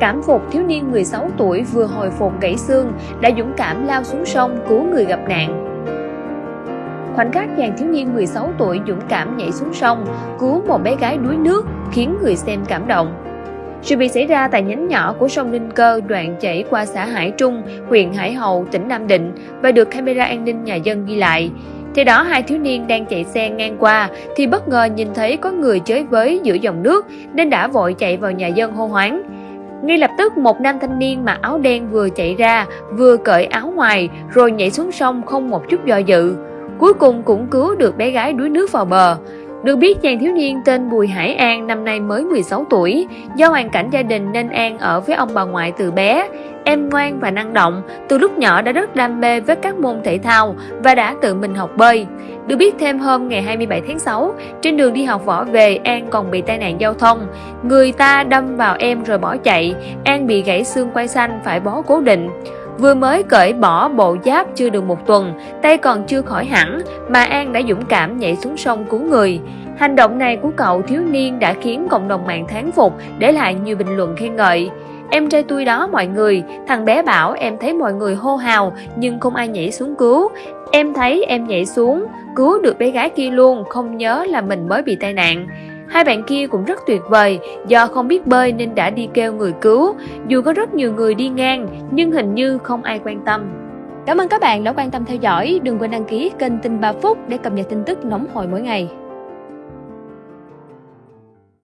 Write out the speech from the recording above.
Cảm phục thiếu niên 16 tuổi vừa hồi phục gãy xương đã dũng cảm lao xuống sông cứu người gặp nạn. Khoảnh khắc chàng thiếu niên 16 tuổi dũng cảm nhảy xuống sông, cứu một bé gái đuối nước khiến người xem cảm động. Sự việc xảy ra tại nhánh nhỏ của sông Ninh Cơ đoạn chảy qua xã Hải Trung, huyện Hải Hậu, tỉnh Nam Định và được camera an ninh nhà dân ghi lại thì đó, hai thiếu niên đang chạy xe ngang qua thì bất ngờ nhìn thấy có người chơi với giữa dòng nước nên đã vội chạy vào nhà dân hô hoáng. Ngay lập tức một nam thanh niên mặc áo đen vừa chạy ra vừa cởi áo ngoài rồi nhảy xuống sông không một chút do dự. Cuối cùng cũng cứu được bé gái đuối nước vào bờ. Được biết chàng thiếu niên tên Bùi Hải An năm nay mới 16 tuổi, do hoàn cảnh gia đình nên An ở với ông bà ngoại từ bé. Em ngoan và năng động, từ lúc nhỏ đã rất đam mê với các môn thể thao và đã tự mình học bơi. Được biết thêm hôm ngày 27 tháng 6, trên đường đi học võ về, An còn bị tai nạn giao thông. Người ta đâm vào em rồi bỏ chạy, An bị gãy xương quai xanh phải bó cố định. Vừa mới cởi bỏ bộ giáp chưa được một tuần, tay còn chưa khỏi hẳn mà An đã dũng cảm nhảy xuống sông cứu người. Hành động này của cậu thiếu niên đã khiến cộng đồng mạng thán phục, để lại nhiều bình luận khen ngợi. Em trai tôi đó mọi người, thằng bé bảo em thấy mọi người hô hào nhưng không ai nhảy xuống cứu. Em thấy em nhảy xuống, cứu được bé gái kia luôn, không nhớ là mình mới bị tai nạn. Hai bạn kia cũng rất tuyệt vời, do không biết bơi nên đã đi kêu người cứu. Dù có rất nhiều người đi ngang, nhưng hình như không ai quan tâm. Cảm ơn các bạn đã quan tâm theo dõi. Đừng quên đăng ký kênh Tin 3 Phút để cập nhật tin tức nóng hổi mỗi ngày.